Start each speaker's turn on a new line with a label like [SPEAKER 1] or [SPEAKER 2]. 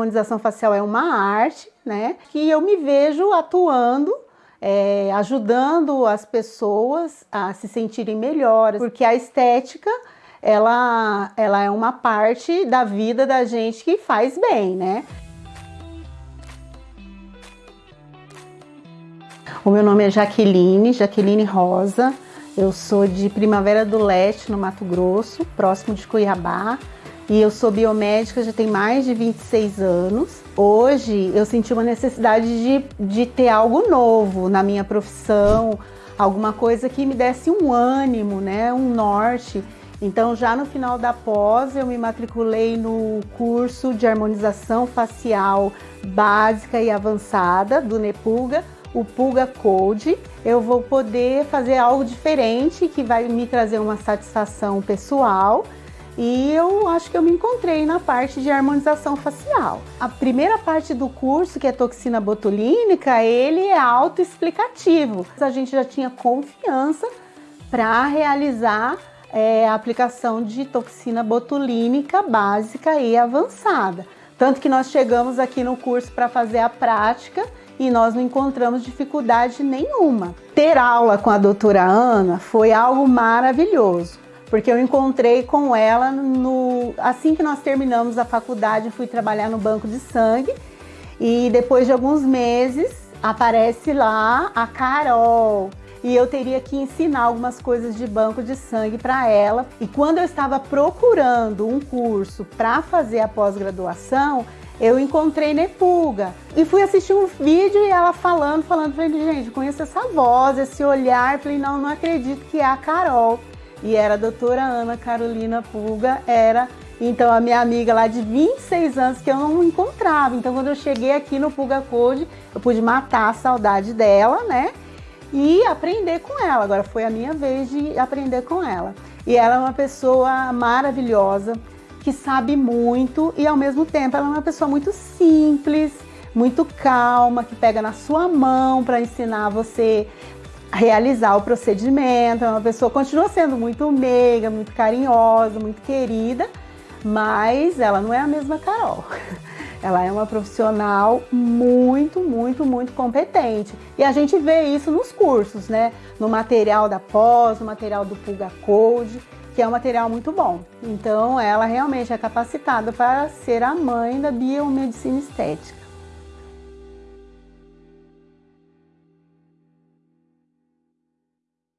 [SPEAKER 1] harmonização facial é uma arte, né? Que eu me vejo atuando é, ajudando as pessoas a se sentirem melhores, porque a estética ela, ela é uma parte da vida da gente que faz bem, né? O meu nome é Jaqueline, Jaqueline Rosa, eu sou de Primavera do Leste, no Mato Grosso, próximo de Cuiabá, e eu sou biomédica já tem mais de 26 anos. Hoje eu senti uma necessidade de, de ter algo novo na minha profissão, alguma coisa que me desse um ânimo, né, um norte. Então já no final da pós eu me matriculei no curso de harmonização facial básica e avançada do Nepulga, o Pulga Code. Eu vou poder fazer algo diferente que vai me trazer uma satisfação pessoal e eu acho que eu me encontrei na parte de harmonização facial. A primeira parte do curso, que é toxina botulínica, ele é autoexplicativo. A gente já tinha confiança para realizar é, a aplicação de toxina botulínica básica e avançada. Tanto que nós chegamos aqui no curso para fazer a prática e nós não encontramos dificuldade nenhuma. Ter aula com a doutora Ana foi algo maravilhoso porque eu encontrei com ela no assim que nós terminamos a faculdade, fui trabalhar no banco de sangue. E depois de alguns meses aparece lá a Carol. E eu teria que ensinar algumas coisas de banco de sangue para ela. E quando eu estava procurando um curso para fazer a pós-graduação, eu encontrei Nepulga e fui assistir um vídeo e ela falando, falando, falei, gente, conheço essa voz, esse olhar, falei, não, não acredito que é a Carol e era a doutora Ana Carolina Pulga, era então a minha amiga lá de 26 anos que eu não encontrava. Então quando eu cheguei aqui no Pulga Code, eu pude matar a saudade dela, né? E aprender com ela. Agora foi a minha vez de aprender com ela. E ela é uma pessoa maravilhosa, que sabe muito e ao mesmo tempo ela é uma pessoa muito simples, muito calma, que pega na sua mão para ensinar você realizar o procedimento. É uma pessoa continua sendo muito meiga, muito carinhosa, muito querida, mas ela não é a mesma Carol. Ela é uma profissional muito, muito, muito competente. E a gente vê isso nos cursos, né? No material da pós, no material do Pulga Code, que é um material muito bom. Então, ela realmente é capacitada para ser a mãe da biomedicina estética.